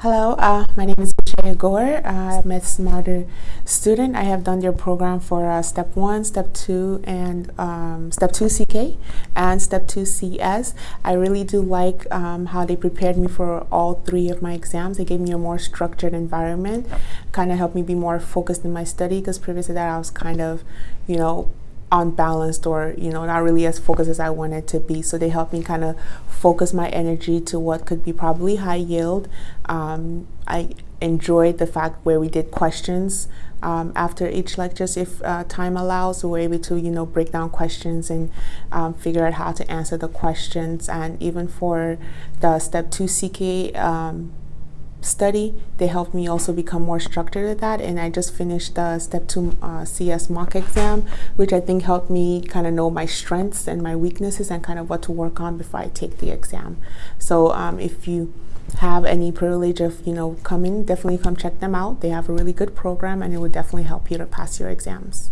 Hello, uh, my name is Michelle Gore. Uh, I'm a Smarter student. I have done your program for uh, Step 1, Step 2, and um, Step 2 CK and Step 2 CS. I really do like um, how they prepared me for all three of my exams. They gave me a more structured environment, kind of helped me be more focused in my study because previous to that I was kind of, you know, unbalanced or you know not really as focused as I wanted to be. So they helped me kind of focus my energy to what could be probably high yield. Um, I enjoyed the fact where we did questions um, after each lectures if uh, time allows we were able to you know break down questions and um, figure out how to answer the questions. And even for the step 2 CK um, study. They helped me also become more structured at that. And I just finished the step two uh, CS mock exam, which I think helped me kind of know my strengths and my weaknesses and kind of what to work on before I take the exam. So um, if you have any privilege of, you know, coming, definitely come check them out. They have a really good program and it would definitely help you to pass your exams.